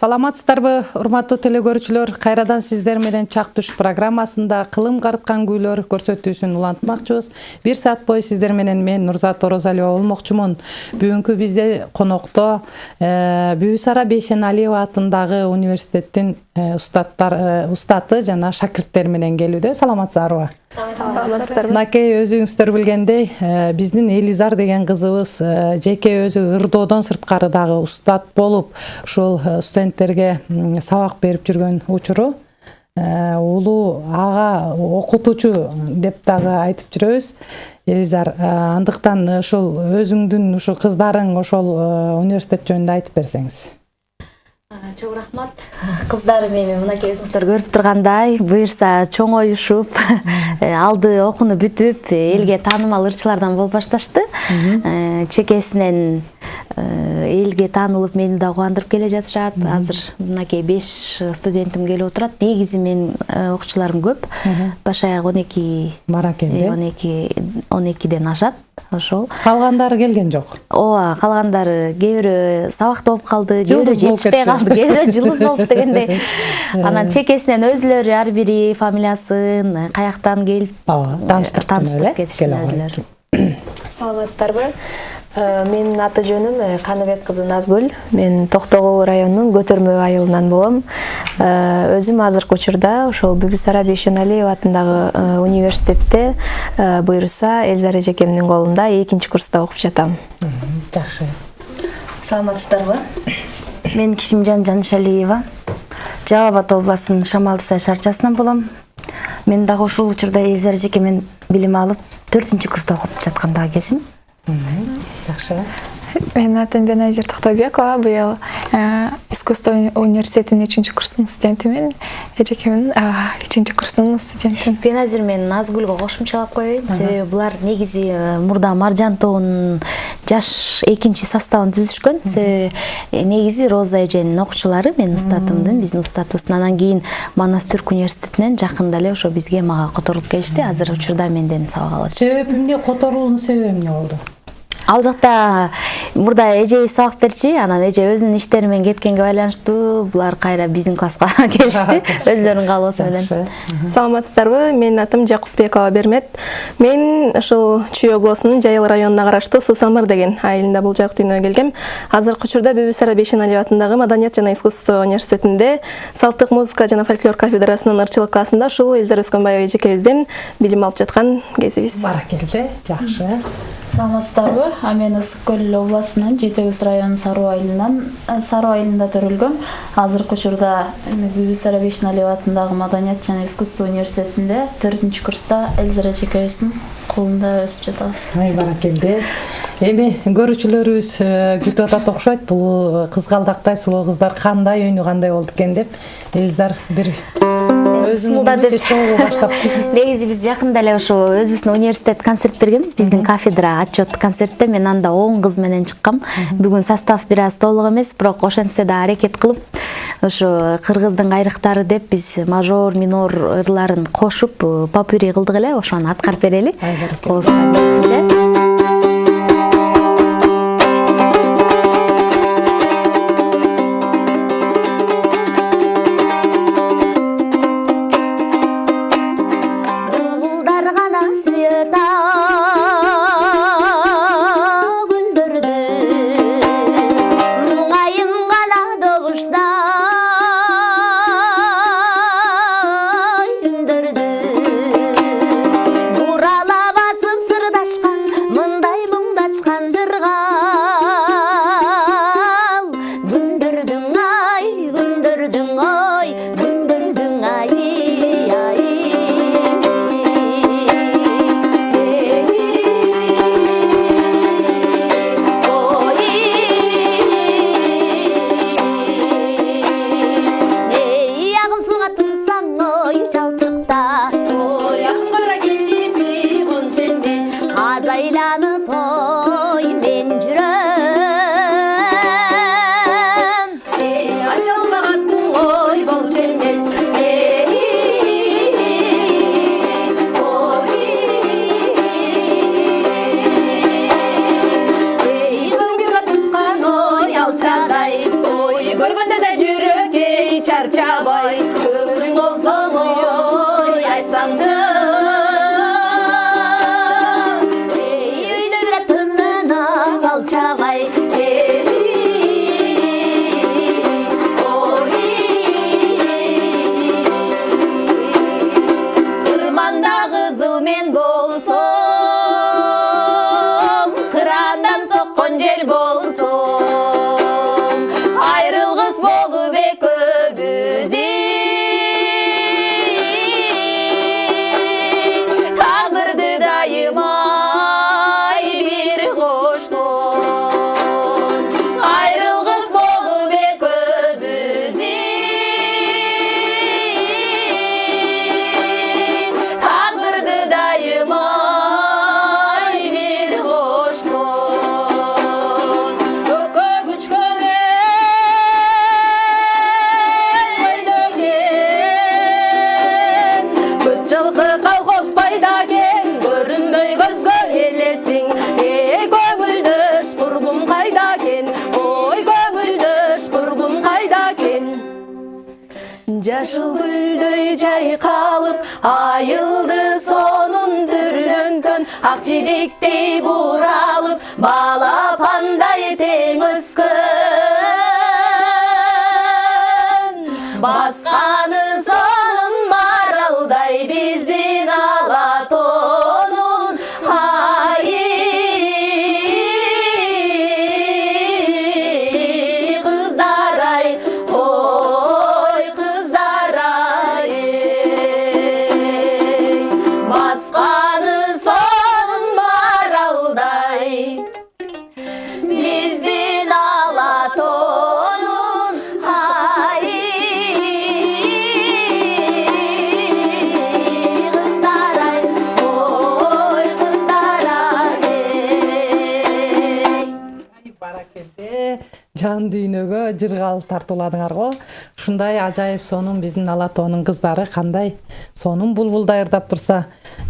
саламатсыздарбы урматтуу теле кайрадан сиздер менен чак түш программасында кылым карыткан күүлөр көрсөтүүсүн улантмакчыбыз. Бир саат бою сиздер менен мен нурзат орозалиева болмокчумун. Бүгүнкү бизде конокто э, бүбү сара бейшеналиева атындагы университеттин э, устаттар э, устаты жана шакирттери менен келүүдө. Саламатсыздарбы? Мынакей өзүңүздөр билгендей биздин элизар деген кызыбыз жеке өзү ырдоодон сырткары дагы устат болуп ушул студенттерге сабак берип жүргөн учуру э, улуу ага окутуучу деп дагы айтып жүрөбүз. Элизар э, андыктан ушул өзүңдүн ушу кыздарың ошол э, университет жөнүндө айтып берсеңиз чоң рахмат. Кыздарым эми өзүңүздөр көрүп тургандай буюрса чоңоюшуп алды окууну бүтүп элге таанымал ырчылардан болуп башташты чекесинен элге таанылып мени да кубандырып келе жатышат. Азыр мынакей беш студентим келип отурат. Негизи менин окуучуларым көп. Баш аяк он эки баракелде он эки он экиден ашат. Ошол. Калгандары келген жок? Ооба калгандары кээ бирөө сабакта болуп калды кээ бирөө жетишпей калды кээ бирөө жылдыз болуп дегендей. Анан чекесинен өзүлөрү ар бири фамилиясын каяктан келип ооба тааныштырып тааныштырып кетишти өзүлөрү. Саламатсыздарбы? Э, менин аты жөнүм э, каныбек кызы назгүл. Мен токтогул районунун көтөрмө айылынан болом. Э, өзүм азыркы учурда ошол бүбүсара бейшеналиева атындагы университетте буюрса элзара эжекемдин колунда экинчи курста окуп жатам. Жакшы. Саламатсыздарбы? Мен кишимжан жанышалиева жалал абад областынын шамалды сай шаарчасынан болом. Мен дагы ушул учурда элзара эжеке менен билим алып төртүнчү курста окуп жаткандагы кезим жакшы менин атым беназир токтобекова. Быйыл искусство университетинин үчүнчү курсунун студентимин. Эжекемдин үчүнчү курсунун студентимин беназир мен назгүлгө кошумчалап коеюн. Себеби булар негизи мурда маржан тобунун жаш экинчи составын түзүшкөн. Себеби негизи роза эженин окуучулары менин устатымдын. Биздин устатыбыздын анан кийин манас түрк университетинен жакында эле ошо бизге мага которулуп келишти. Азыр учурда менден сабак алышат себеби эмне которуунун себеби эмне болду ал жакта мурда эжебиз сабак берчү анан эже өзүнүн иштери менен кеткенге байланыштуу. Булар кайра биздин класска келишти өзүлөрүнүн каалоосу менен. Саламатсыздарбы? Менин атым жакупбекова бермет. Мен ушул чүй областынын жайыл районуна караштуу суу самыр деген айылында бул жак дүйнөгө келгем. Азыркы учурда бүбү сара бейшеналиева атындагы маданият жана искусство университетинде салттык музыка жана фольклор кафедрасынын ырчылык классында ушул элзара өскөнбаева эжекебизден билим алып жаткан кезибиз. Баракелде. Жакшы саламатсыздарбы мен ысык көл областынын жети көз районунун саруу айылынан саруу айылында төрөлгөм азыркы учурда бүбү сара бейшеналиева атындагы маданият жана искусство университетинде төртүнчү курста элзара эжекебиздин колунда өсүп жатабыз. Ай баракелде. Эми көрүүчүлөрүбүз күтүп атат окшойт. Бул кызгалдактай сулуу кыздар кандай үйнү кандай болду экен деп элзар бир баштап. Негизи биз жакында эле ошо өзүбүздүн университет концерт бергенбиз биздин кафедра отчет концертте мен анда он кыз менен чыккам бүгүн состав бир аз толук эмес бирок ошентсе да аракет кылып ошо кыргыздын кайрыктары деп биз мажор минор ырларын кошуп попури кылдык эле ошону аткарып берели чарчабай देवो дүйнөгө жыргал тартууладыңар го. Ушундай ажайып сонун биздин ала тоонун кыздары кандай сонун булбулдай ырдап турса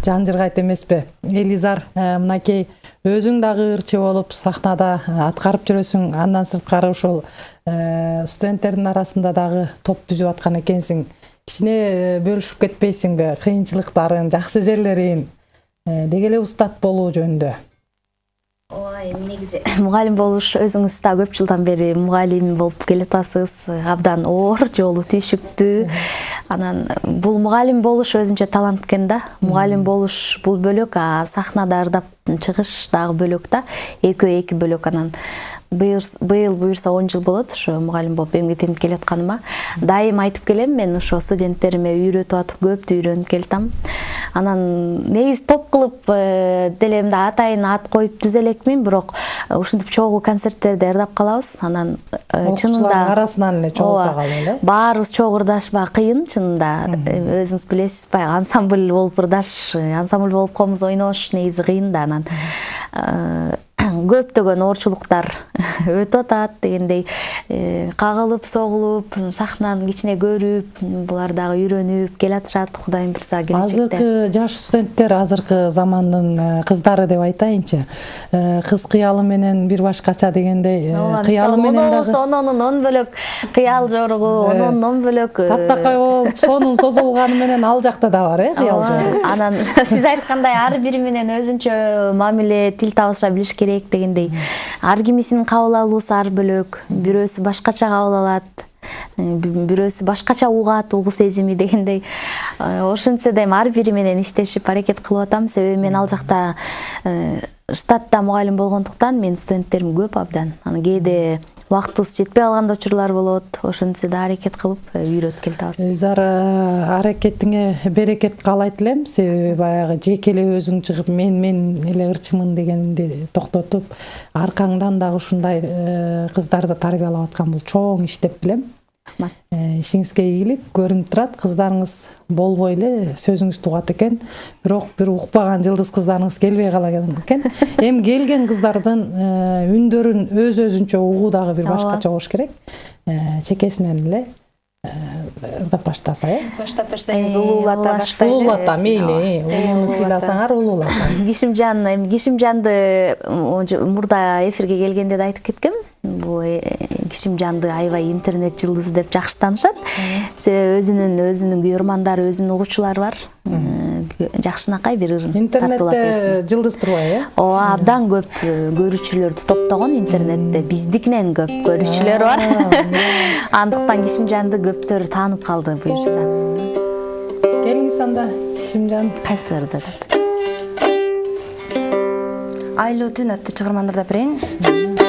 жан жыргайт эмеспи? Элизар э, мынакей өзүң дагы ырчы болуп сахнада э, аткарып жүрөсүң андан сырткары ушул э, студенттердин арасында дагы топ түзүп аткан экенсиң кичине бөлүшүп кетпейсиңби кыйынчылыктарын жакшы жерлерин деги эле устат болуу жөнүндө. Ой негизи. Мугалим болуш өзүңүз да көп жылдан бери мугалим болуп келатасыз абдан оор жолу түйшүктүү. Анан бул мугалим болуш өзүнчө талант экен да. Мугалим болуш бул бөлөк а сахнада ырдап чыгыш дагы бөлөк да. Экөө эки бөлөк анан быйыл буюрса он жыл болот ошо мугалим болуп эмгектенип келатканыма дайым айтып келем мен ошо студенттериме үйрөтүп атып көптү үйрөнүп келатам анан негизи топ кылып э, деле мындай атайын ат коюп түзө элекмин бирок э, ушинтип чогуу концерттерде ырдап калабыз анан э, окуучулардын арасынан эле чогулта ооба, калып эле. баарыбыз чогуу ырдашпак кыйын чынында өзүңүз билесиз баягы ансамбль болуп ырдаш ансамбль болуп комуз ойнош негизи кыйын да анан. көптөгөн оорчулуктар өтүп атат дегендей э, кагылып согулуп сахнаны кичине көрүп булар дагы үйрөнүп келатышат кудайым буюрса келечекте. Азыркы жаш студенттер азыркы замандын э, кыздары деп айтайынчы Э, кыз кыялы менен бир башкача дегендей кыялы менен дагы он бөлөк кыял жоругу ононун он бөлөк таттакай болуп сонун созулганы менен ал жакта да бар э кыял жору анан сиз айткандай ар бири менен өзүнчө мамиле тил табыша билиш керек дегендей. Ар кимисинин кабыл алуусу ар бөлөк бирөөсү башкача кабыл алат э, би- бирөөсү башкача угат угуу сезими дегендей. Э, ошентсе дайым ар бири менен иштешип аракет кылып атам. Себеби мен ал жакта э, штатта мугалим болгондуктан менин студенттерим көп абдан. Анан кээде убактыбыз жетпей калган учурлар болот. Ошентсе да аракет кылып э, үйрөтүп келатабыз э, аракетиңе берекет каалайт элем себеби баягы жеке эле өзүң чыгып мен мен эле ырчымын дегенди токтотуп аркаңдан дагы ушундай э, кыздарды тарбиялап аткан бул чоң иш деп билем Рахмат. Э, ишиңизге ийгилик көрүнүп турат кыздарыңыз болбой эле сөзүңүздү угат экен бирок бир укпаган жылдыз кыздарыңыз келбей калаган экен эми келген кыздардын э, үндөрүн өз өзүнчө угуу дагы бир башкача болуш керек. Э, чекесинен эле э, ырдап баштаса э. Баштап берсеңиз Э, улуулата баштайсыз улуулата мейли улууну сыйласаңар улуулата кишимжан эми кишимжанды мурда эфирге келгенде да айтып кеткем бул э, кишимжанды аябай интернет жылдызы деп жакшы таанышат себеби өзүнүн өзүнүн күйөрмандары өзүнүн угуучулары бар жакшынакай бир интернетте жылдыз турбайбы э ооба абдан көп э, көрүүчүлөрдү топтогон интернетте. Биздикинен көп көрүүчүлөр бар. андыктан кишимжанды көптөр таанып калды буюрса келиңиз анда кишимжан кайсыларды деп айлуу түн аттуу чыгармандарда берейин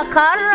akar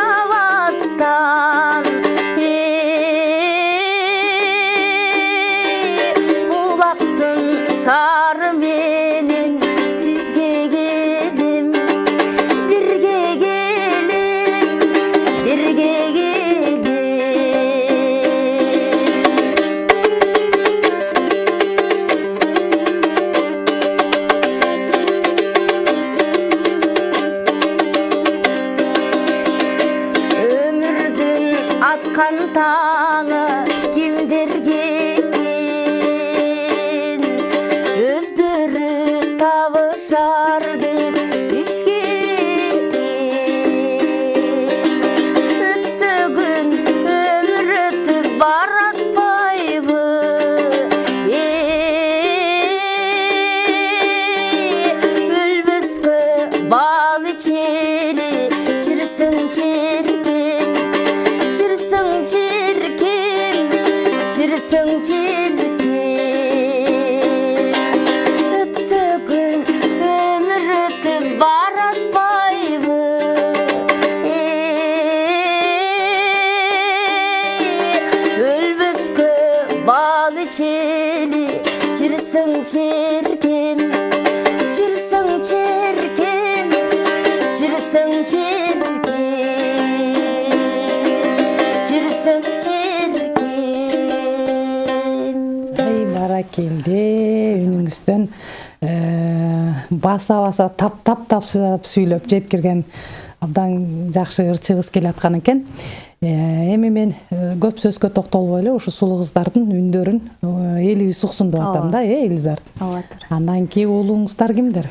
тап сүйлөп жеткирген абдан жакшы ырчыбыз келаткан экен. Э, эми мен э, көп сөзгө токтолбой эле ушу сулуу кыздардын үндөрүн э, элибиз уксун деп атам да э элизар? Ооба туура андан кийин уулуңуздар кимдер?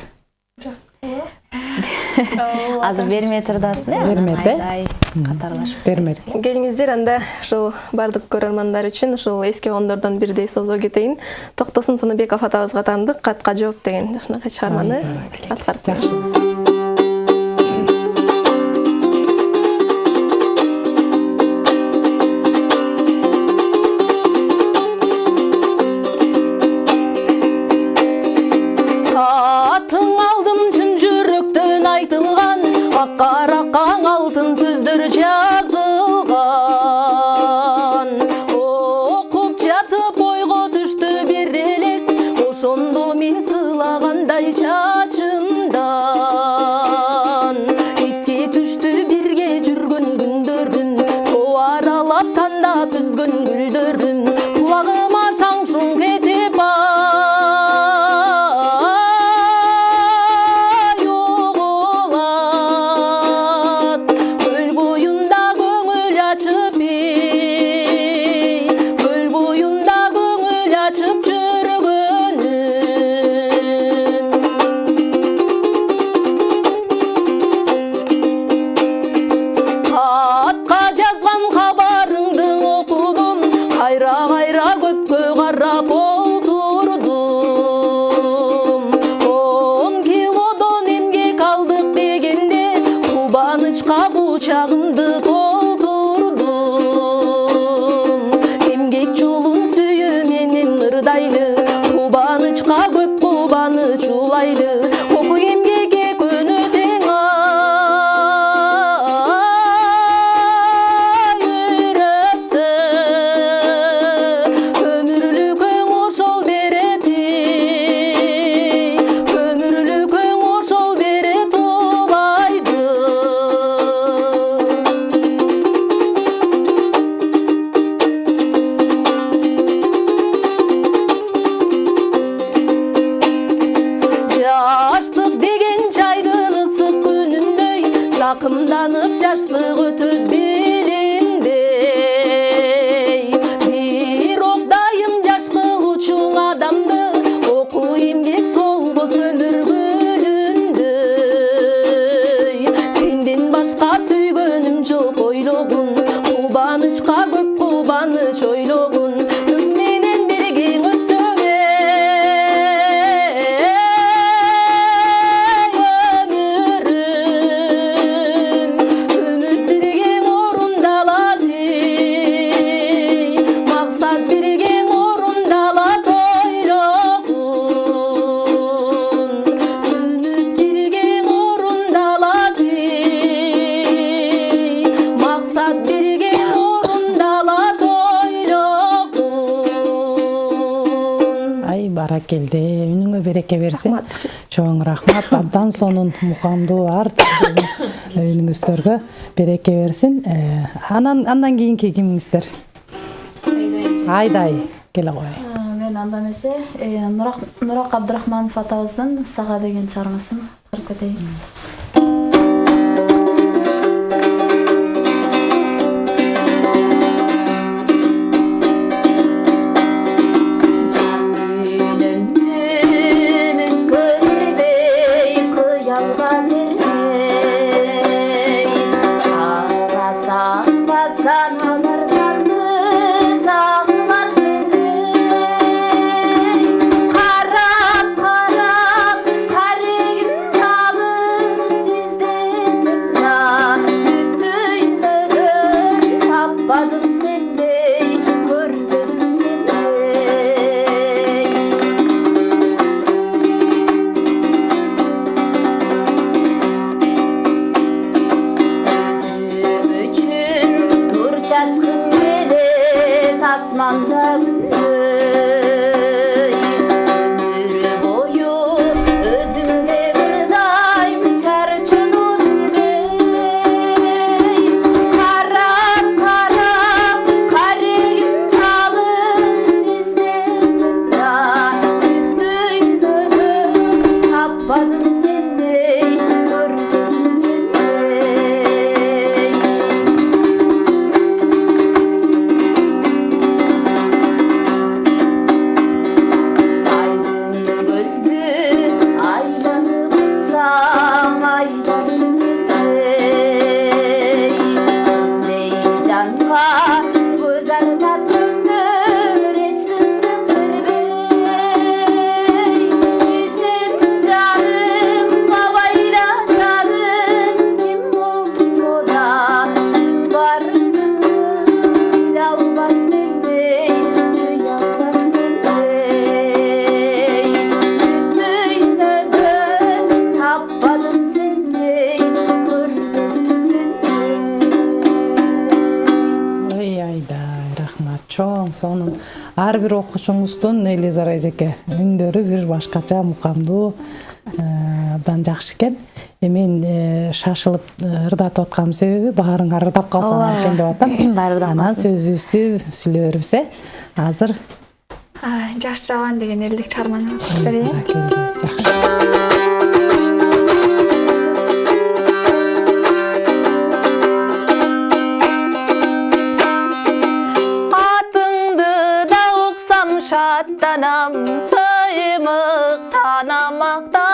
Азыр бермей турдасыз э Бермет, э? катарлашып бермет келиңиздер анда ушул баардык көрөрмандар үчүн ушул эски коомдордон бирдей созо кетейин токтосун тыныбеков атабызга таандык катка жооп деген. Ушунакай чыгарманы аткарып жакшы береке берсин чоң рахмат. Абдан сонун мукамдуу әртүрлү үнүңүздөргө береке берсин э, анан андан кийинки кимиңиздер айдай келе кой э, мен анда эмесе э, нурак абдырахманов атабыздын сага деген чыгармасын кырып кетейин ар бир окуучуңуздун элизара эжеке үндөрү бир башкача мукамдуу э, абдан жакшы экен. Э, мен э, шашылып ырдатып аткан себеби баарыңар ырдап калсаңар экен деп атам. Баары ырдап анан сөзүбүздү сүйлөй беребиз э. Азыр жаш жабан деген элдик чыгарманы окуп берейин жакшы. танам сыймық танамақта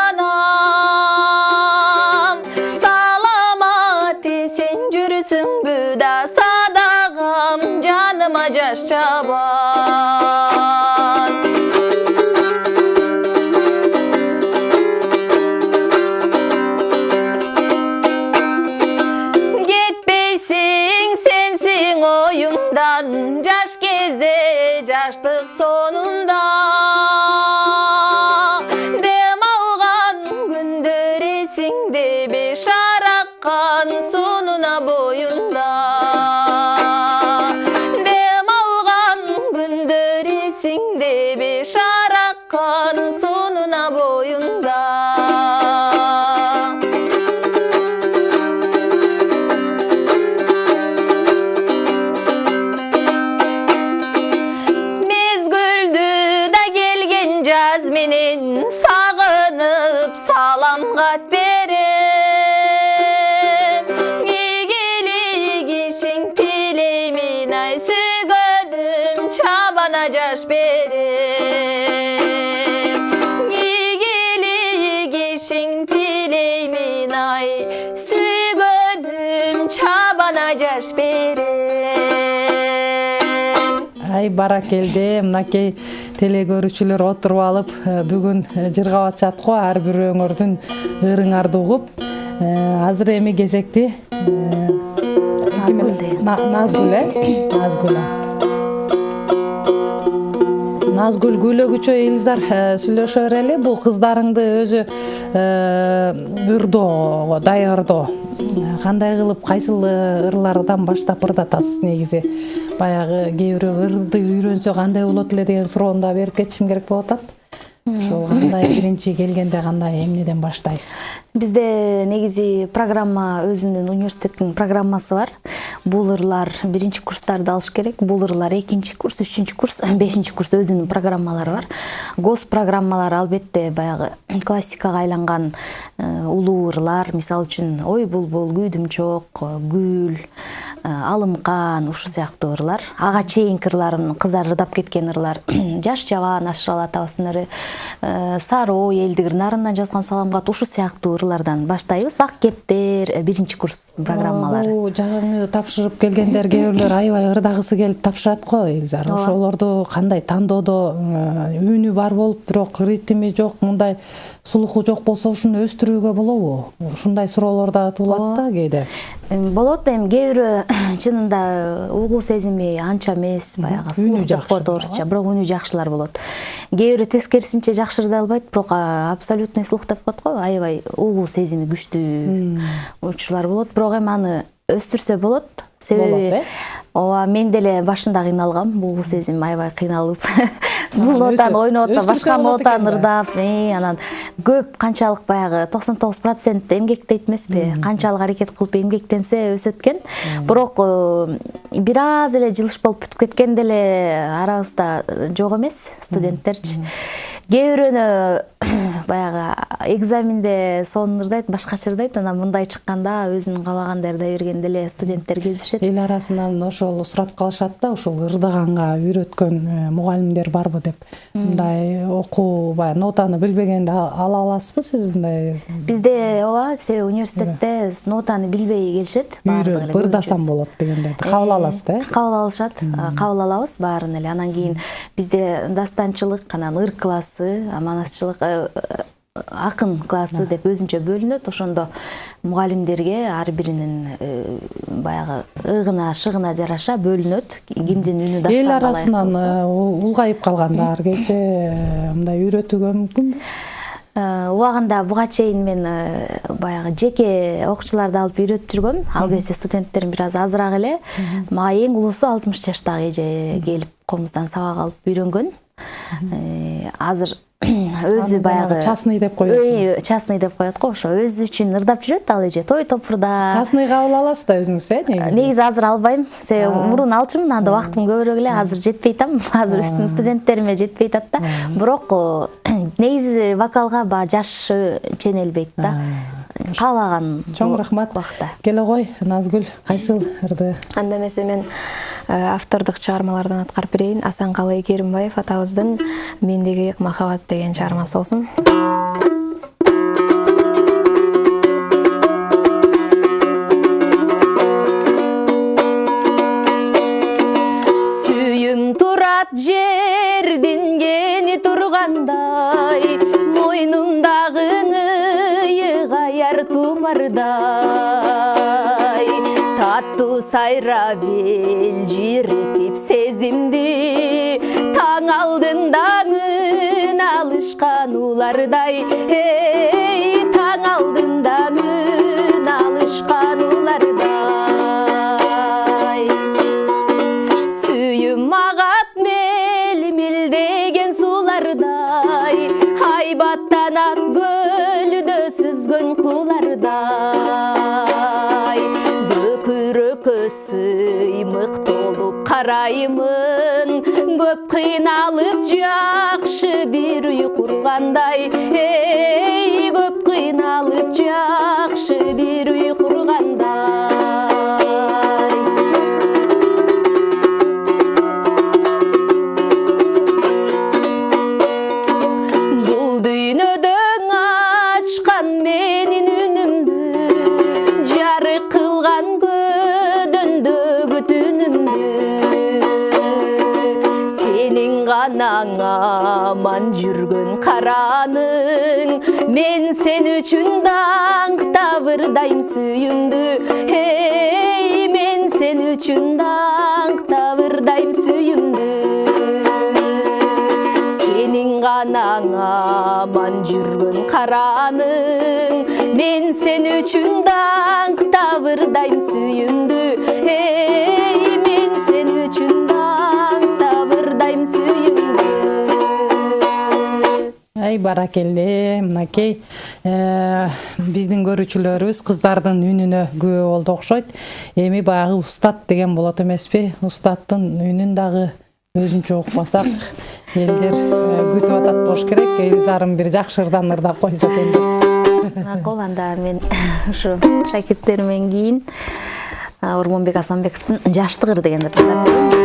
менен сагынып салам кат берем ийгилик ишиң тилеймин ай сүйгөнүм чабана жаш берем. Ийгилик ишиң тилеймин ай сүйгөнүм чабана жаш берем. Ай баракелде мынакей теле көрүүчүлөр отуруп алып э, бүгүн э, жыргап атышат го ар бир өңөрдүн ырыңарды угуп Э, азыр эми кезекти Назгүл назгүл э? Назгүл назгүл күйлөгүчө элизар э, сүйлөшө берели бул кыздарыңды өзү ырдоого даярдоо. Кандай кылып кайсыл ырлардан баштап ырдатасыз негизи баягы кээ бирөө ырды үйрөнсө кандай болот эле деген суроону да берип кетишим керек болуп атат ошол кандай биринчи келгенде кандай эмнеден баштайсыз бизде негизи программа өзүнүн университеттин программасы бар. Бул ырлар биринчи курстарды алыш керек бул ырлар экинчи курс үчүнчү курс бешинчи курс өзүнүн программалары бар. Гос программалары албетте баягы классикага айланган э, улуу ырлар мисалы үчүн ой булбул күйдүм чок гүл алымкан ушул сыяктуу ырлар. Ага чейинки ырларым кыздар ырдап кеткен ырлар. Жаш жабан ашырал атабыздын ыры э, сары ой элдик нарындан жазган салам кат ушул сыяктуу ырлардан баштайбыз ак кептер э, биринчи курс программалары. Жагыңы тапшырып келгендер кээ бирлер аябай ырдагысы келип тапшырат го элизар ошолорду кандай тандоодо э, үнү бар болуп бирок ритми жок мындай слуху жок болсо ушуну өстүрүүгө болобу? Ушундай суроолор дагы туулат да кээде. Эми болот эми кээ бирөө чынында угуу сезими анча эмес баягы Үнү слух деп жакшы коет орусча бирок үнү жакшылар болот. Кээ бирөө тескерисинче жакшы ырдай албайт бирок абсолютный слух деп коет го аябай угуу сезими күчтүү учурлар болот. Бирок эми аны өстүрсө болот. Себеби Болот, э? Ооба мен деле башында кыйналгам. Угуу сезим аябай кыйналып. Бул нотаны ойноп атсам башка нотаны да. ырдап. Э, анан көп канчалык баягы токсон тогуз процент эмгектейт эмеспи канчалык аракет кылып эмгектенсе өсөт экен бирок э, бир аз эле жылыш болуп бүтүп кеткен деле арабызда жок эмес студенттерчи. Кээ бирөөнө баягы экзаменде сонун ырдайт башкача ырдайт анан мындай чыкканда өзүнүн каалагандай ырдай берген деле студенттер кездешет эл арасынан ошол сурап калышат да ушул ырдаганга үйрөткөн мугалимдер барбы деп. Мындай окуу баягы нотаны билбегенде ала аласызбы сиз мындай бизде ооба себеби университетте нотаны билбей келишет эле үйрөнүп ырдасам болот дегендерди кабыл аласыз да? э кабыл алышат кабыл алабыз баарын эле анан кийин бизде дастанчылык анан ыр классы манасчылык акын классы деп өзүнчө бөлүнөт ошондо мугалимдерге ар биринин э, баягы ыгына шыгына жараша бөлүнөт кимдин үнү эл дастанга ылайык арасынан болсо. э, улгайып калгандар келсе э, мындай үйрөтүүгө мүмкүнбү убагында буга чейин мен баягы жеке окуучуларды алып үйрөтүп жүргөм ал кезде студенттерим бир аз азыраак эле мага эң улуусу алтымыш жаштагы эже келип комуздан сабак алып үйрөнгөн азыр өзү баягы частный деп коесуң. Үй, частный деп коет го ошо. Өзү үчүн ырдап жүрөт ал эже. Той топурда. Частный кабыл аласыз да өзүңүз э негизи? Негизи азыр албайм. Себеби мурун алчумун. Анда убактым көбүрөөк эле. Азыр жетпей атам. Азыр үстүн студенттериме жетпей атат да. Бирок э, негизи вокалга баягы жаш э, ченелбейт да каалаган чоң рахмат. келе кой назгүл кайсыл ырды анда эмесе мен э, автордук чыгармалардан аткарып берейин асанкалы керимбаев атабыздын мендеги махабат деген чыгармасы болсун сүйүм турат жердин кени тургандай мойнумдагы тумардай таттуу сайрап элжиретип сезимди таң алдында үн алышкан улардай эй таң алдында үн алышкан улардай сүйүм агат мел мелдеген сулардай көлдө сүзгөн куулардай бөкүрөккө сыймык толуп караймын көп кыйналып жакшы бир үй кургандай эй көп кыйналып жакшы бир үй кургандай гана аман жүргөн караның мен сен үчүн даңктап ырдайм сүйүмдү эй мен сен ырдайм сүйүмдү сенин гана аман жүргөн караның мен сен даңктап ырдайм сүйүмдү эй ай баракелде мынакей э, биздин көрүүчүлөрүбүз кыздардын үнүнө күбө болду окшойт. Эми баягы устат деген болот эмеспи. Устаттын үнүн дагы өзүнчө укпасак элдер э, күтүп атат болуш керек. Элизарым бир жакшы ырдан ырдап койсо экен деп макул анда мен ушу шакирттеримден кийин ормонбек асанбековдун жаштык ыр деген ырды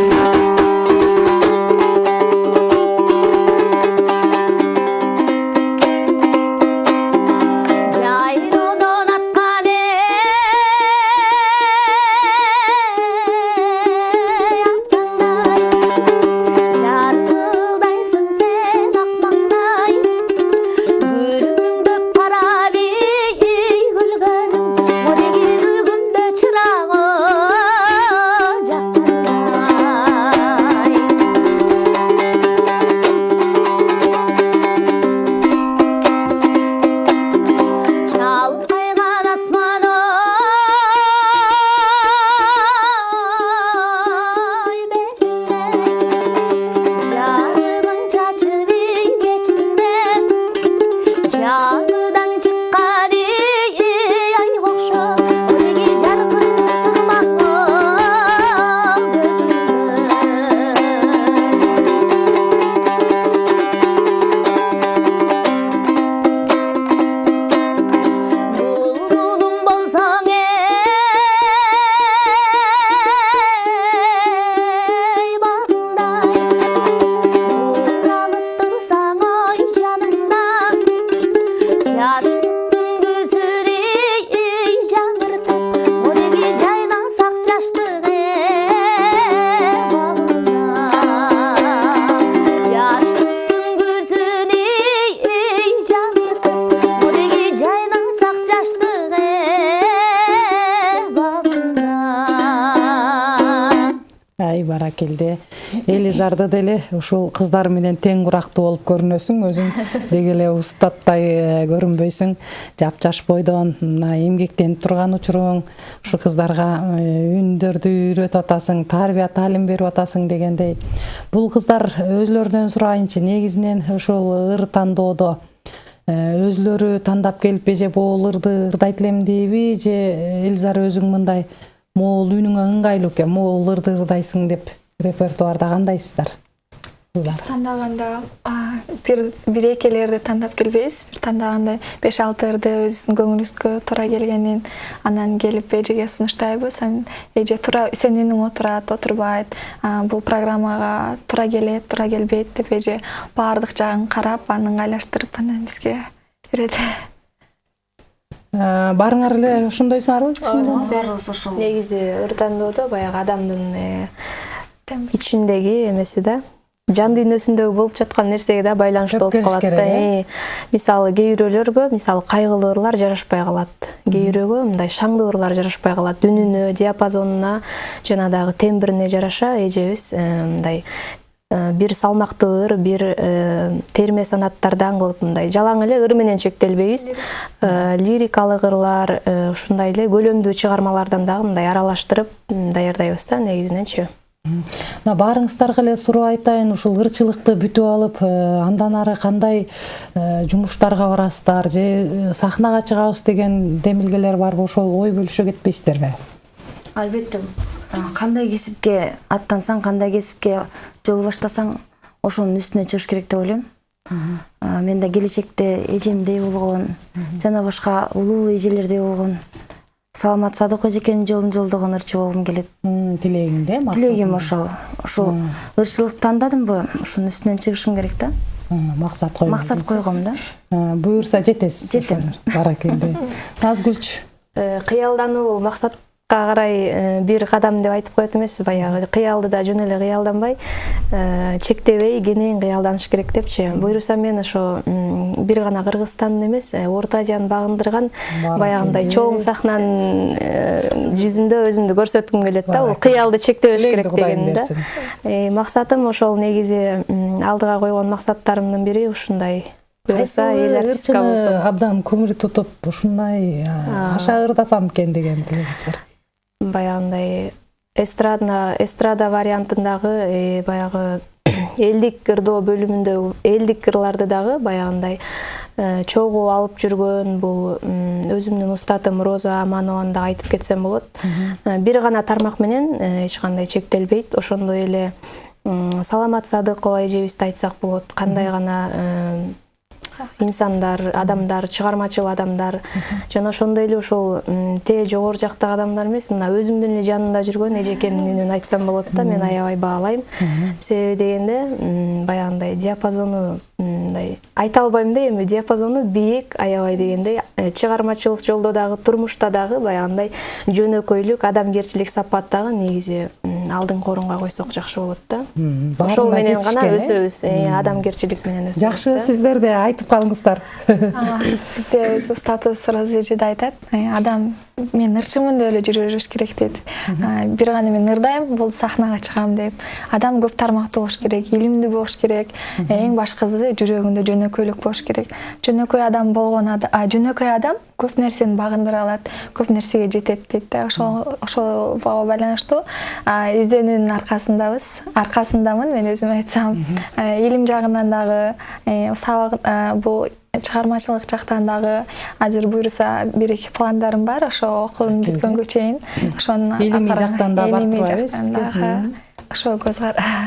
деле ушул кыздар менен тең курактуу болуп көрүнөсүң өзүң деги эле устаттай э, көрүнбөйсүң. Жапжаш бойдон мына эмгектенип турган учуруң ушу кыздарга э, үндөрдү үйрөтүп атасың тарбия таалим берип атасың дегендей. Бул кыздар өзүлөрүнөн сурайынчы негизинен ушул ыр тандоодо. Э, өзүлөрү тандап келиппи же могул ырды ырдайт элем дейби же элизар өзүң мындай могул үнүңө ыңгайлуу экен могул ырды ырдайсың деп репертуарда кандайсыздар? Кыздар. Тандаганда бир бир экелерди тандап келбейбиз. Бир тандаганда беш алты ырды өзүбүздүн көңүлүбүзгө туура келгенин анан келип эжеге сунуштайбыз. Анан эже туура сенин үнүң отурат отурбайт бул программага туура келет туура келбейт деп эже баардык жагын карап анан ыңгайлаштырып анан бизге берет. Баарыңар эле ошондойсуңарбы? Баарыбыз ошол. Негизи ыр тандоодо баягы адамдын э, ичиндеги эмеси да. Жан дүйнөсүндөгү болуп жаткан нерсеге да байланыштуу болуп калат да э? Э, мисалы кээ бирөөлөргө мисалы кайгылуу ырлар жарашпай калат. Кээ бирөөгө мындай шаңдуу ырлар жарашпай калат. Үнүнө диапазонуна жана дагы тембрине жараша эжебиз э, мындай бир салмактуу ыр бир терме санаттардан кылып мындай жалаң эле ыр менен чектелбейбиз. Лирикалык ырлар ушундай эле көлөмдүү чыгармалардан дагы мындай аралаштырып даярдайбыз да негизиненчи мына баарыңыздарга эле суроо айтайын. Ушул ырчылыкты бүтүп алып э, андан ары кандай э, жумуштарга барасыздар же э, сахнага чыгабыз деген демилгелер барбы ошол ой бөлүшө кетпейсиздерби албетте. Кандай кесипке аттансаң кандай кесипке жол баштасаң ошонун үстүнө чыгыш керек деп ойлойм. Мен да келечекте эжемдей болгон жана башка улуу эжелердей болгон саламат садык эжекенин жолун жолдогон ырчы болгум келет тилегиң да тилегим ошол ушул ырчылыкты тандадымбы ушунун үстүнөн чыгышым керек да максат койгон максат койгом да. Э, буюрса жетесиз Жетем. баракелде. Назгүлчү Э, кыялдануу бул максатка карай э, бир кадам деп айтып коет эмеспи баягы кыялды да жөн эле кыялданбай э, чектебей кенен кыялданыш керек депчи буюрса мен ошо бир гана кыргызстандын эмес э, орто азияны багындырган баягындай чоң сахнанын жүзүндө өзүмдү көрсөткүм келет да. Бул кыялды чектебеш керек дегеним да максатым ошол негизи алдыга койгон максаттарымдын бири ушундай. Буюрса эл артистка болсом абдан көмүр тутуп ушундай аша ырдасам экен деген тилегиңиз бар. Баягындай эстрада эстрада вариантындагы э, баягы элдик ырдоо бөлүмүндө элдик ырларды дагы баягындай э, чогуу алып жүргөн бул өзүмдүн устатым роза аманованы да айтып кетсем болот. Э, бир гана тармак менен эч кандай чектелбейт. Ошондой эле саламат садыкова эжебизди айтсак болот. Кандай гана инсандар адамдар чыгармачыл адамдар. Жана ошондой эле ушул тээ жогору жактагы адамдар эмес. Мына өзүмдүн эле жанымда жүргөн эжекемдин айтсам болот да мен аябай баалайм. Себеби дегенде баягындай диапазону мындай айта албайм да эми диапазону бийик аябай дегендей э, чыгармачылык жолдо дагы турмушта дагы баягындай жөнөкөйлүк адамгерчилик сапат дагы негизи алдыңкы орунга койсок жакшы болот да. Ошол менен гана өсөбүз э, адамгерчилик менен өсөбүз жакшы сиздер да айтып калыңыздар. Бизде өз устатыбыз роза эже да айтат. «Э, адам мен ырчымын деп эле жүрө бериш керек дейт. А, бир гана мен ырдайм болду сахнага чыгам деп. Адам көп тармактуу болуш керек илимдүү болуш керек. Эң башкысы жүрөгүндө жөнөкөйлүк болуш керек. Жөнөкөй адам болгон жөнөкөй адам көп нерсени багындыра алат көп нерсеге жетет дейт да. Ошол ошого байланыштуу изденүүнүн аркасындабыз. Аркасындамын мен өзүм айтсам. Э, илим жагынан дагы э, сабак э, бул чыгармачылык жактан дагы азыр буюрса бир эки пландарым бар. Ошо окуум бүткөнгө чейин ошону Илимий жактан да барып дагы ошого көз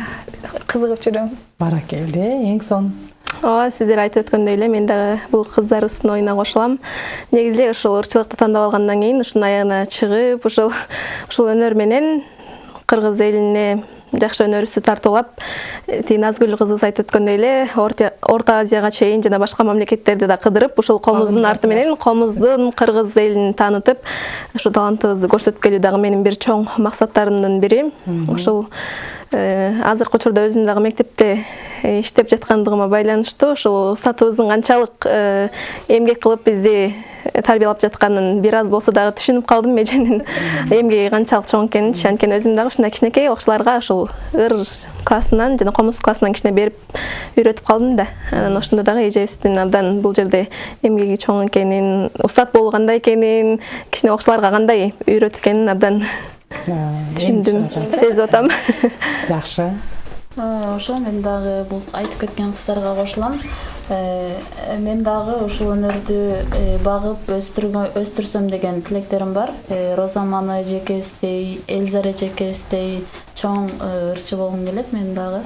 кызыгып жүрөм. Баракелде эң сонун ооба сиздер айтып өткөндөй эле мен дагы бул кыздарыбыздын оюна кошулам негизи эле ушул ырчылыкты тандап алгандан кийин ушунун аягына чыгып ушул ушул өнөр менен кыргыз элине жакшы өнөрүбүздү тартуулап тиги назгүл кызыбыз айтып өткөндөй эле орто азияга чейин жана башка мамлекеттерди да кыдырып ушул комуздун арты менен комуздун кыргыз элин таанытып ушу талантыбызды көрсөтүп келүү дагы менин бир чоң максаттарымдын бири. Ушул азыркы учурда өзүм дагы мектепте э, иштеп жаткандыгыма байланыштуу ушул устатыбыздын канчалык э, эмгек кылып бизди тарбиялап жатканын бир аз болсо дагы түшүнүп калдым эженин эмгеги канчалык чоң экенинчи анткени өзүм дагы ушундай кичинекей окуучуларга ушул ыр классынан жана комуз классынан кичине берип үйрөтүп калдым да. Анан ошондо дагы эжебиздин абдан бул жерде эмгеги чоң экенин устат болуу кандай экенин кичине окуучуларга кандай үйрөтүп экенин абдан түшүндүм сезип атам жакшы ошо мен дагы бул айтып кеткен кыздарга кошулам. Мен дагы ушул өнөрдү э, багып өстүрсөм деген тилектерим бар. Э, роза мана эжекебиздей элзара эжекебиздей чоң э, ырчы болгум келет мен дагы.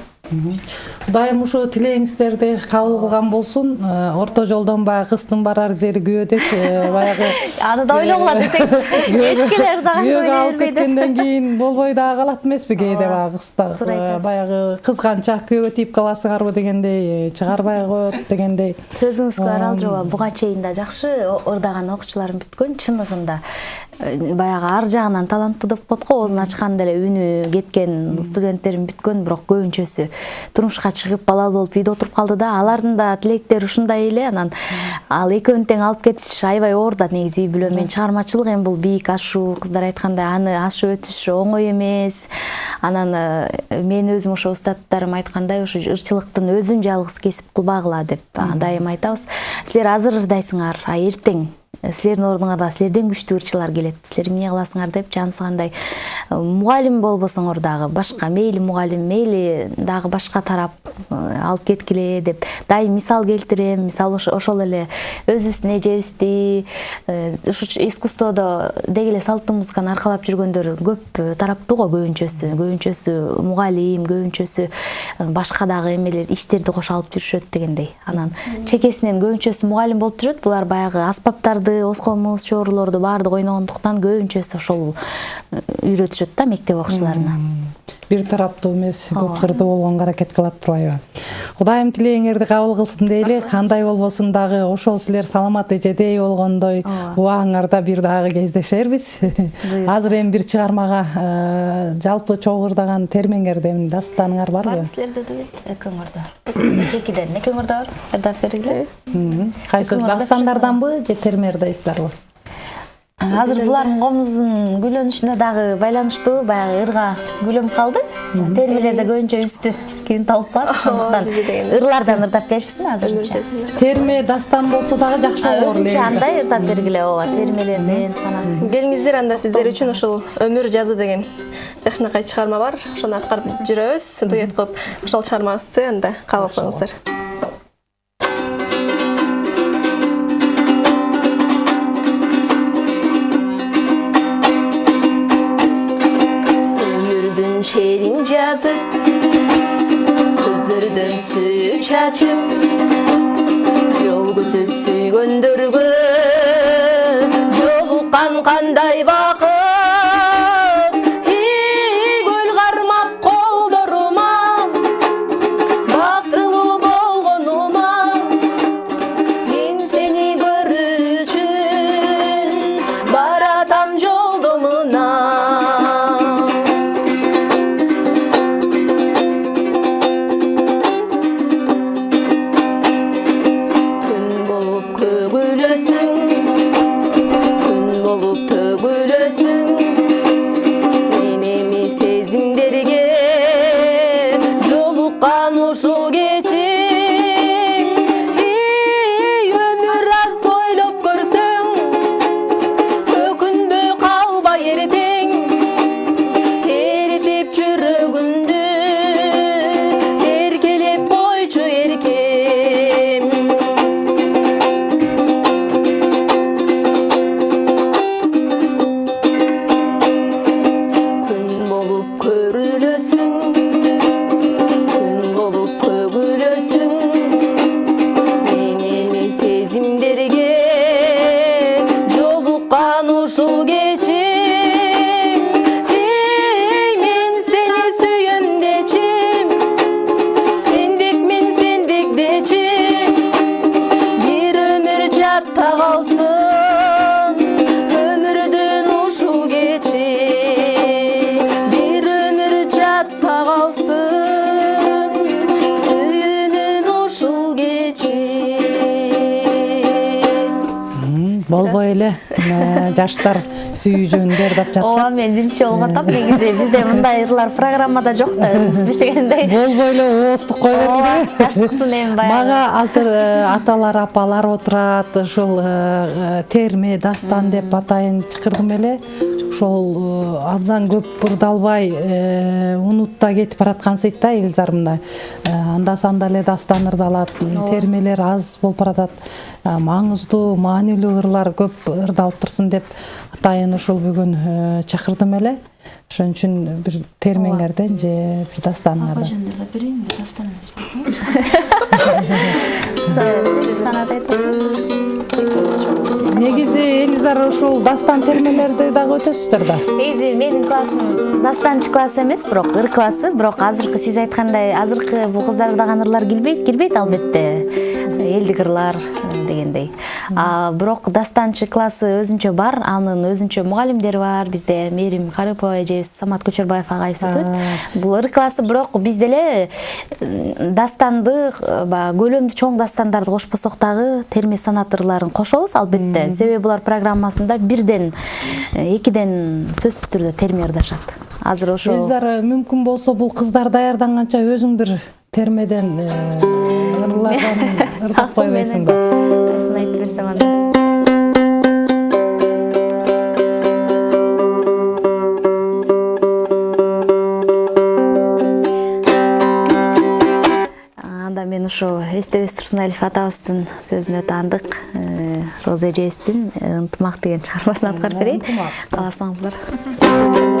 Кудайым ушу тилегиңиздерди кабыл кылган болсун Э, орто жолдон баягы кыздын барар жери күйөөдөк э, баягы аны да ойлогула десеңиз. Эчкелер дагы күйөөгө алып кеткенден кийин болбой дагы калат эмеспи кээде баягы кызда туура айтасыз. баягы кызганчак күйөөгө тийип каласыңарбы дегендей э, чыгарбай коет дегендей сөзүңүзгө аралжабаа буга чейин да жакшы ырдаган окуучуларым бүткөн чыныгында баягы ар жагынан таланттуу деп коет го. Оозун ачканда эле үнү кеткен студенттерим бүткөн бирок көбүнчөсү турмушка чыгып балалуу болуп үйдө отуруп калды да. Алардын да тилектери ушундай эле. Анан ал экөөнү тең алып кетиш аябай оор да негизи үй бүлө. Менен чыгармачылык эми бул бийик ашуу кыздар айткандай аны ашып өтүш оңой эмес. Анан э, мен өзүм ошо устаттарым айткандай ушу ырчылыктын өзүн жалгыз кесип кылбагыла деп дайыма айтабыз. Силер азыр ырдайсыңар а эртең силердин ордуңарда силерден күчтүү ырчылар келет силер эмне кыласыңар деп жанысгандай Э, мугалим болбосоңор дагы башка мейли мугалим мейли дагы башка тарап алып кеткиле деп. Дайым мисал келтирем мисалы ошо- ошол эле. Өзүбүздүн эжебизди ушу искусстводо деги эле салттуу музыканы аркалап жүргөндөр көп тараптуу го көбүнчөсү. Көбүнчөсү мугалим көбүнчөсү башка дагы эмелер иштерди кошо алып жүрүшөт дегендей. Анан чекесинен көбүнчөсү мугалим болуп жүрөт. Булар баягы аспаптарды оскомуз чоорулорду баардык ойногондуктан көбүнчөсү ошол э, үйрөтүшөт да мектеп окуучуларына. Бир тараптуу эмес көп кырдуу болгонго аракет кылат турбайбы кудайым тилегиңерди кабыл кылсын дейли. Кандай болбосун дагы ошол силер саламат эжедей болгондой. Убагыңарда бир дагы кездешербиз. Азыр эми бир чыгармага э, жалпы чогуу ырдаган термеңерден дастаныңар барбы барбы силерде дуэт экөөңөрдө экиден экөөңөрдө бар? Ырдап бергиле. Кайсы дастандарданбы же терме ырдайсыздарбы азыр булардын комузун гүйлөнүшүнө дагы байланыштуу баягы ырга гүлөнүп калды термелерде көбүнчө үстү кийин табылып калат ошондуктан ырлардан ырдап беришсин азырынча терме дастан болсо дагы жакшы болор өзүнчө андай ырдап бергиле ооба термелерден санап. Келиңиздер анда сиздер үчүн ушул өмүр жазы деген жакшынакай чыгарма бар? Ошону аткарып жүрөбүз дуэт кылып ошол чыгармабызды анда кабыл кылыңыздар yazıp Kızları dönsü üç açıp. Жаштар сүйүү жөнүндө ырдап ооба жатышат мен биринчи болуп атам негизи. Бизде мындай ырлар программада жок да өзүңүз билгендей. Болбой эле ооздук ооба бергиле жаштыктын эми баягы мага азыр э, аталар апалар отурат ушул э, терме дастан деп атайын чакырдым эле. Ошол э, абдан көп ырдалбай э, унутта кетип бараткансыйт да элизар мындай анда санда эле дастан ырдалат термелер аз болуп баратат. Э, маңыздуу маанилүү ырлар көп ырдалып турсун деп атайын ушул бүгүн чакырдым эле. Ошон үчүн бир термеңерден же бир дастаныңардан ырдап берейинби дастан эмеспи санат айтасың негизи элизар ушул дастан термелерди дагы өтөсүздөр да. Негизи менин классым дастанчы класс эмес бирок ыр классы. Бирок азыркы сиз айткандай азыркы бул кыздар ырдаган ырлар кирбейт кирбейт албетте. Элдик ырлар э, дегендей. А, бирок дастанчы классы өзүнчө бар анын өзүнчө мугалимдери бар. Бизде мээрим карыпова эжебиз самат көчөрбаев агайыбыз өтөт бул ыр классы бирок биз деле дастанды э, баягы көлөмдүү чоң дастандарды кошпосок дагы терме санат ырларын кошобуз албетте. Себеби булар программасында бирден э, экиден сөзсүз түрдө терме ырдашат азыр ошо элизар мүмкүн болсо бул кыздар даярданганча өзүң бир термеден ырдап койбойсуңбу айтып берсем анда анда мен ошо эстебес турсуналиев атабыздын сөзүнө таандык э, роза эжебиздин э, ынтымак деген чыгармасын аткарып берейин кааласаңыздар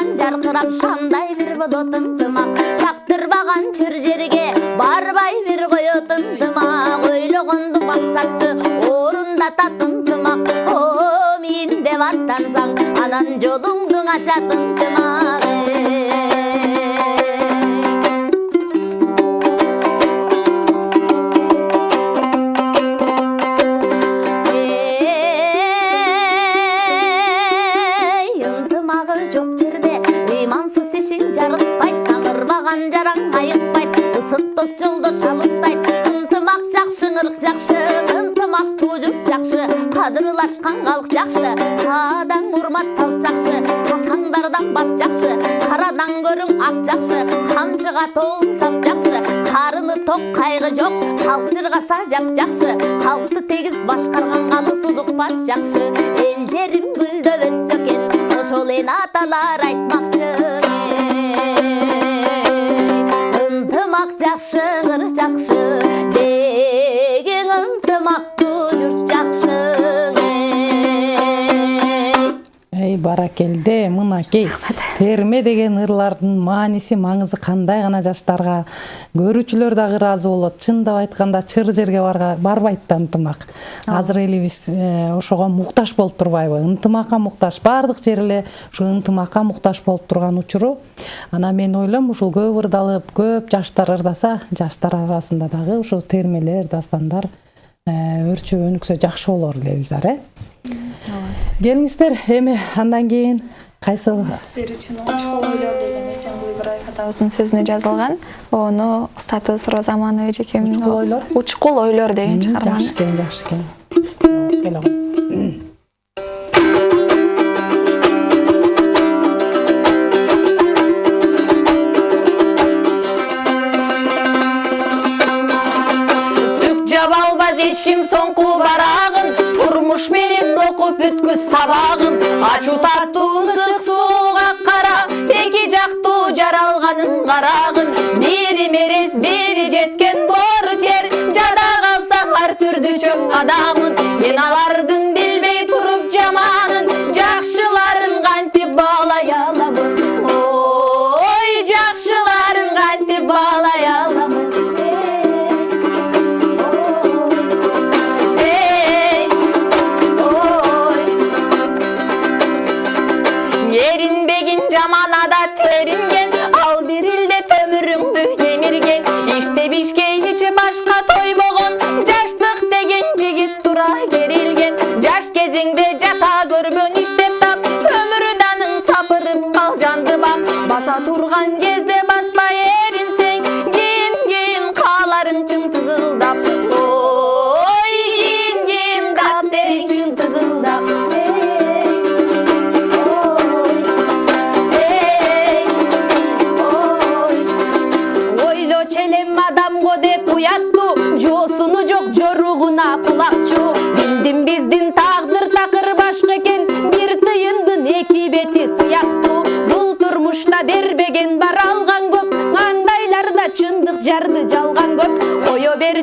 жанып турган жаркырап шамдай бир болот ынтымак чактырбаган чыр жерге барбай бир коет ынтымак ойлогонду максатты орундатат ынтымак о мен деп аттансаң анан жолуңду ачат ынтымак ысык дос жолдош алыстайт ынтымак жакшы ырк жакшы ынтымак туужуп жакшы кадырлашкан калк жакшы каадаң урмат салт жакшы ташаңдардан бат жакшы карадан көрүң ак жакшы камчыга тоон сап жакшы карыны ток кайгы жок калк жыргаса жап жакшы калкты тегиз башкарган алыс улук баш жакшы эл жерим гүлдөп өссө экен ошол эн аталар айтмакчы ынтымак жакшы ыр жакшы баракелде мынакей терме деген ырлардын мааниси маңызы кандай гана жаштарга көрүүчүлөр дагы ыраазы болот чындап айтканда чыр жерге барга барбайт да ынтымак азыр элибиз ошого муктаж болуп турбайбы ынтымакка муктаж баардык жер эле ушу ынтымакка муктаж болуп турган учуру анан мен ойлойм ушул көп ырдалып көп жаштар ырдаса жаштар арасында дагы ушул термелер дастандар э, өрчүп өнүксө жакшы болор элизар э келиңиздер эми андан кийин кайсы сиздер үчүн учкул ойлор деген эсенкул ибраев атабыздын сөзүнө жазылган. Ону устатыбыз роза аманова эжекем Учкул ойлор? учкул ойлор деген чыгарманы жакшы экен жакшы экен келе Түк жаба албас эч ким соңку барагын турмуш менен окуу угуп бүткүс сабагын ачуу таттуу ысык сууга кара эки жактуу жаралганын карагын бири мерез бири жеткен боору тер жада калсаң ар түрдүү чоң адамын. Мен алардын баса турган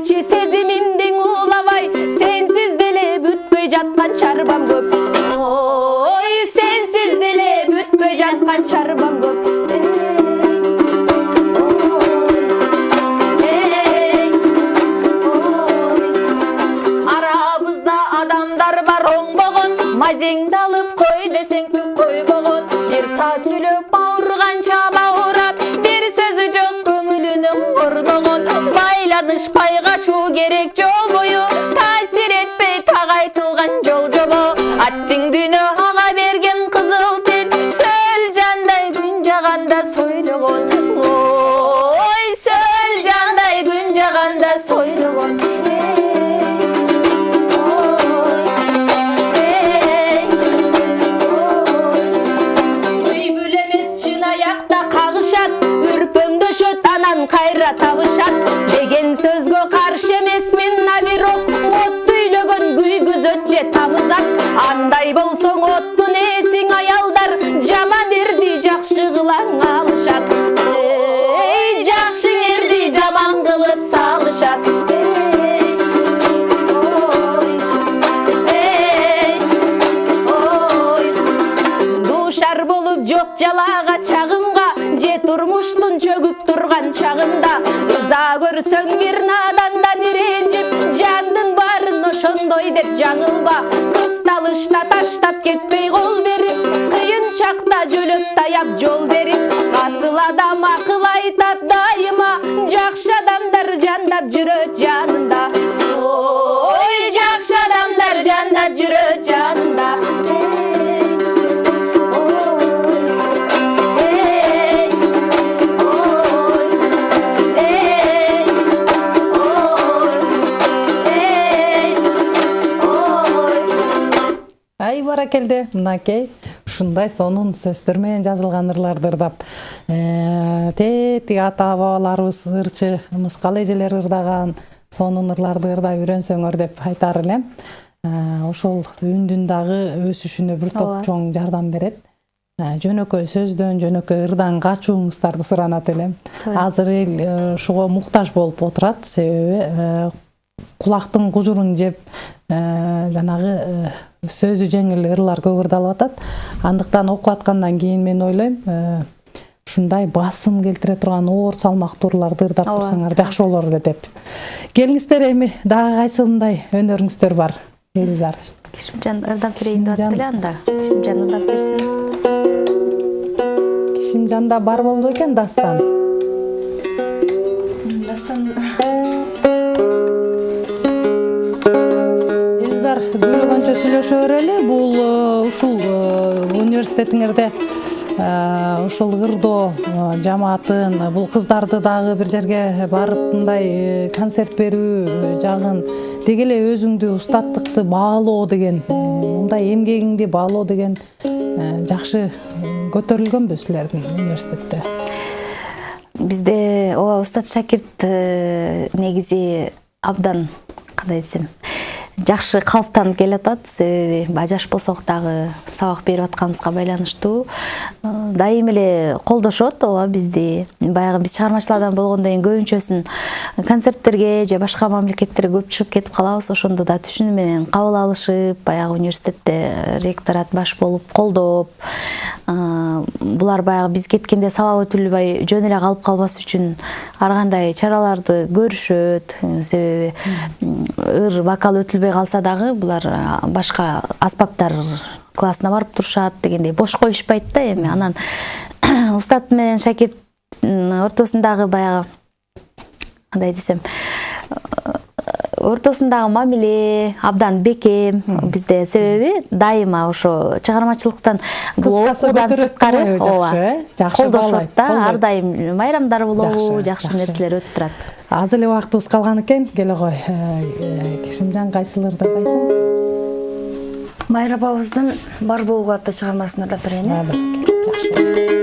кое көрсөң бир надандан иренжип жандын баарын ошондой деп жаңылба. Кысталышта таштап кетпей кол берип кыйын чакта жөлөп таяп жол берип асыл адам акыл айтат дайыма жакшы адамдар жандап жүрөт жанында. Ой жакшы адамдар жандап жүрөт жанында. Баракелде мынакей ушундай сонун сөздөр менен жазылган ырларды ырдап. Э, тетиги ата бабаларыбыз ырчы мыскал эжелер ырдаган сонун ырларды ырдап үйрөнсөңөр деп айтаар элем Э, ошол үндүн дагы өсүшүнө бир топ чоң жардам берет Э, жөнөкөй сөздөн жөнөкөй ырдан качууңуздарды суранат элем азыр эл э, ушуга муктаж болуп отурат себеби э, кулактын кужурун жеп э, жанагы э, сөзү жеңил ырлар көп ырдалып атат андыктан окуп аткандан кийин мен ойлойм ушундай басым келтире турган оор салмактуу ырларды ырдап турсаңар жакшы болор эле деп. Келиңиздер эми дагы кайсындай өнөрүңүздөр бар? Элизар кишимжан ырдап берейин деп атты эле анда? Кишимжан ырдап берсин кишимжанда бар болду экен дастан? Дастан сүйлөшө берели бул э, ушул э, университетиңерде э, ушул ырдоо жамаатын бул кыздарды дагы бир жерге барып мындай концерт берүү жагын деги эле өзүңдү устаттыкты баалоо деген мындай эмгегиңди баалоо деген жакшы көтөрүлгөнбү силердин университетте? Бизде ооба устат шакирт негизи абдан кандай десем. Жакшы калыптанып келатат себеби баягы жаш болсок дагы сабак берип атканыбызга байланыштуу э, дайым эле колдошот ооба бизди баягы биз чыгармачылардан болгондон кийин көбүнчөсүн концерттерге же башка мамлекеттерге көп чыгып кетип калабыз ошондо да түшүнүү менен кабыл алышып баягы университетте ректорат баш болуп колдоп булар баягы биз кеткенде сабак өтүлбөй жөн эле калып калбас үчүн ар кандай чараларды көрүшөт себеби ыр вокал өтүлбөй калса дагы булар башка аспаптар классына барып турушат дегендей бош коюшпайт да эми анан устат менен шакирттин ортосундагы баягы кандай десем ортосундагы мамиле абдан бекем бизде себеби дайыма ошо чыгармачылыктан бул окуудан сырткары ооба колдошот да ар дайым майрамдар болобу жакшы. нерселер өтүп турат аз эле убактыбыз калган экен. Келе кой Э, кишимжан кайсыларды кайсың майра апабыздын бар болгу аттуу чыгармасын ырдап берейин э жакшы.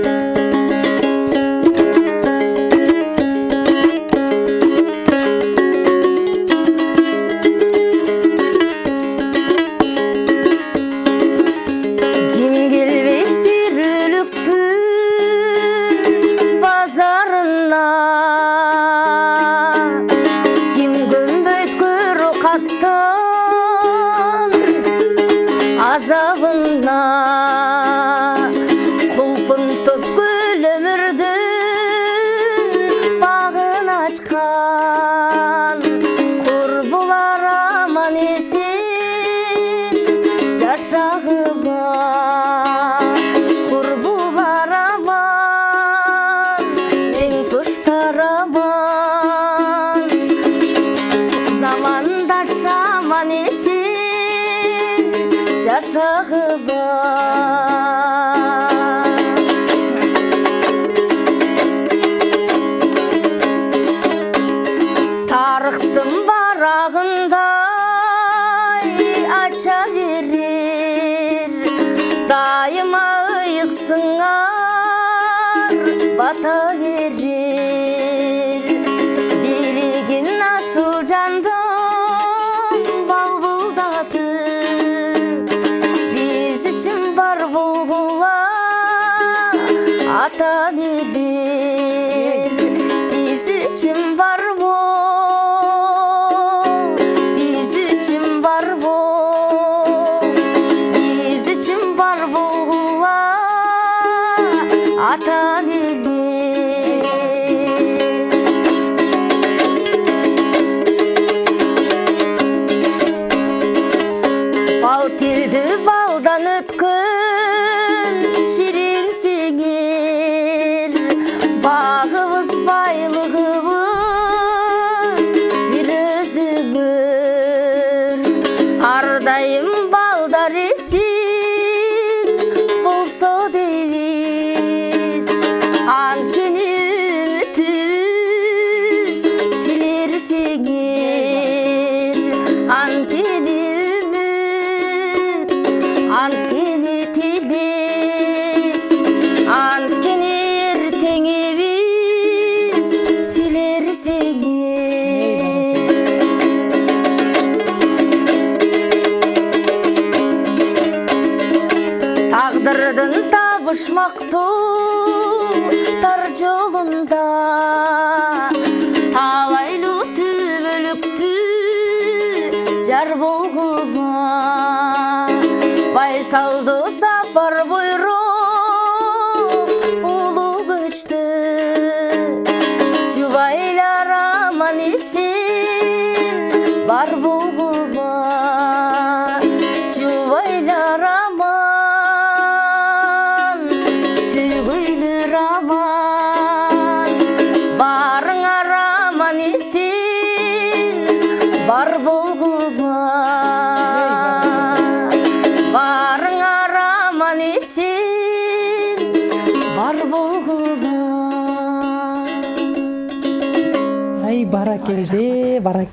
இது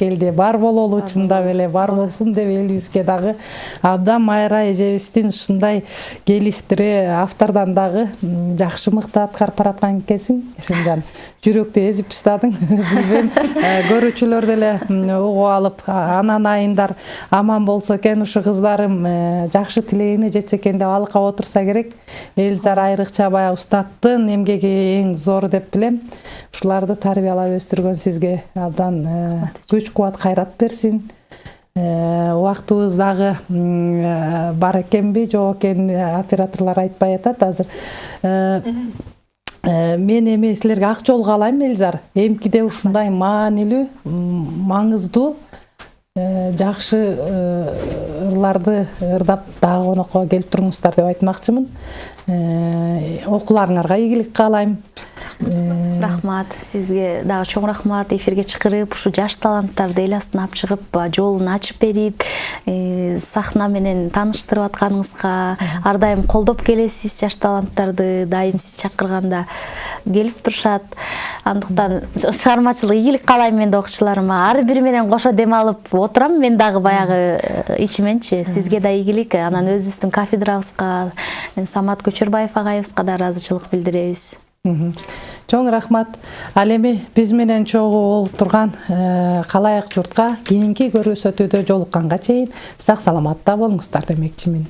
баракелде бар бололу чындап эле бар болсун деп элибизге дагы абдан майра эжебиздин ушундай келиштире автордон дагы жакшы мыкты аткарып бараткан экенсиң эшенжан жүрөктү эзип таштадың билбейм э, көрүүчүлөр деле угуп алып анан айындар аман болсо экен ушу кыздарым э, жакшы тилегине жетсе экен деп алыкка отурса керек. Элзар айрыкча баягы устаттын эмгеги эң зор деп билем ушуларды тарбиялап өстүргөн сизге абдан э, күч кубат кайрат берсин. Э, убактыбыз дагы э, бар экенби жок экенин э, операторлор айтпай атат азыр. Мен эми силерге ак жол каалайм элзар эмкиде ушундай маанилүү маңыздуу жакшы ырларды ырдап дагы конокко келип туруңуздар деп айтмакчымын. Окууларыңарга ийгилик каалайм рахмат сизге дагы чоң рахмат. Эфирге чакырып ушу жаш таланттарды эл астына алып чыгып жолун ачып берип э, сахна менен тааныштырып атканыңызга ар дайым колдоп келесиз жаш таланттарды дайым сиз чакырганда келип турушат. Андыктан чыгармачылык ийгилик каалайм мен да окуучуларыма ар бири менен кошо дем алып отурам мен дагы баягы э, ичименчи сизге да ийгилик. Анан өзүбүздүн кафедрабызга самат көчөрбаев агайыбызга да ыраазычылык билдиребиз. Чоң рахмат. Ал эми биз менен чогуу болуп турган э, калайык журтка кийинки көрүнүшөтүүдө жолукканга чейин сак саламатта болуңуздар демекчимин